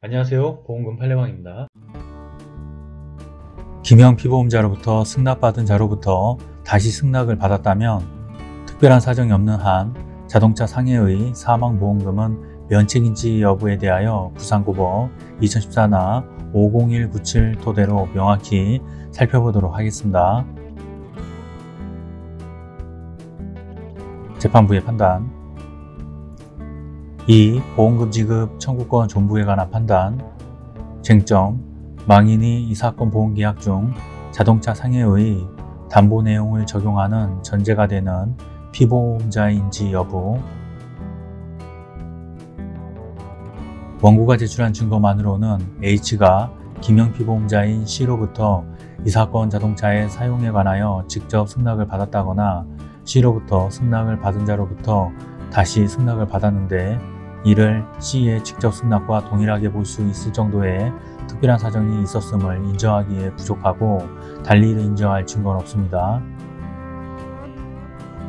안녕하세요. 보험금 팔례방입니다. 김영 피보험자로부터 승낙받은 자로부터 다시 승낙을 받았다면 특별한 사정이 없는 한 자동차 상해의 사망보험금은 면책인지 여부에 대하여 부산고법 2014나 50197 토대로 명확히 살펴보도록 하겠습니다. 재판부의 판단 2. 보험금 지급 청구권 존부에 관한 판단 쟁점 망인이 이 사건 보험계약 중 자동차 상해의 담보 내용을 적용하는 전제가 되는 피보험자인지 여부 원고가 제출한 증거만으로는 H가 김영 피보험자인 C로부터 이 사건 자동차의 사용에 관하여 직접 승낙을 받았다거나 C로부터 승낙을 받은 자로부터 다시 승낙을 받았는데 이를 C의 직접 승낙과 동일하게 볼 수 있을 정도의 특별한 사정이 있었음을 인정하기에 부족하고 달리 이를 인정할 증거는 없습니다.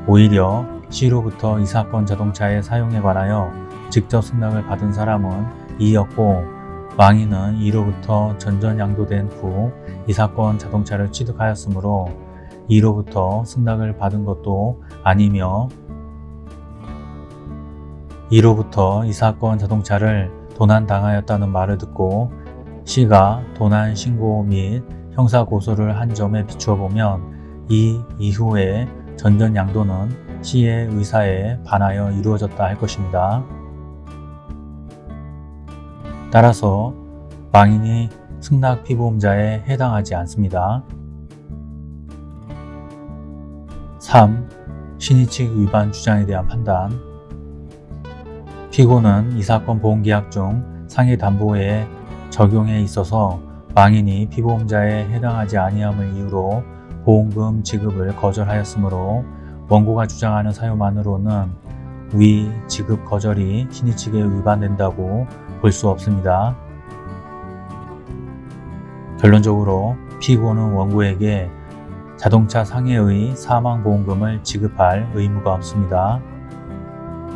오히려 C로부터 이 사건 자동차의 사용에 관하여 직접 승낙을 받은 사람은 E였고 망인은 E로부터 전전양도된 후 이 사건 자동차를 취득하였으므로 E로부터 승낙을 받은 것도 아니며 E로부터 이 사건 자동차를 도난당하였다는 말을 듣고 C가 도난 신고 및 형사 고소를 한 점에 비추어 보면 이 이후에 전전양도는 C의 의사에 반하여 이루어졌다 할 것입니다. 따라서 망인이 승낙 피보험자에 해당하지 않습니다. 3. 신의칙 위반 주장에 대한 판단 피고는 이 사건 보험계약 중 상해 담보의 적용에 있어서 망인이 피보험자에 해당하지 아니함을 이유로 보험금 지급을 거절하였으므로 원고가 주장하는 사유만으로는 위 지급 거절이 신의칙에 위반된다고 볼 수 없습니다. 결론적으로 피고는 원고에게 자동차 상해의 사망보험금을 지급할 의무가 없습니다.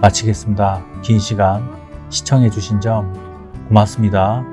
마치겠습니다. 긴 시간 시청해 주신 점 고맙습니다.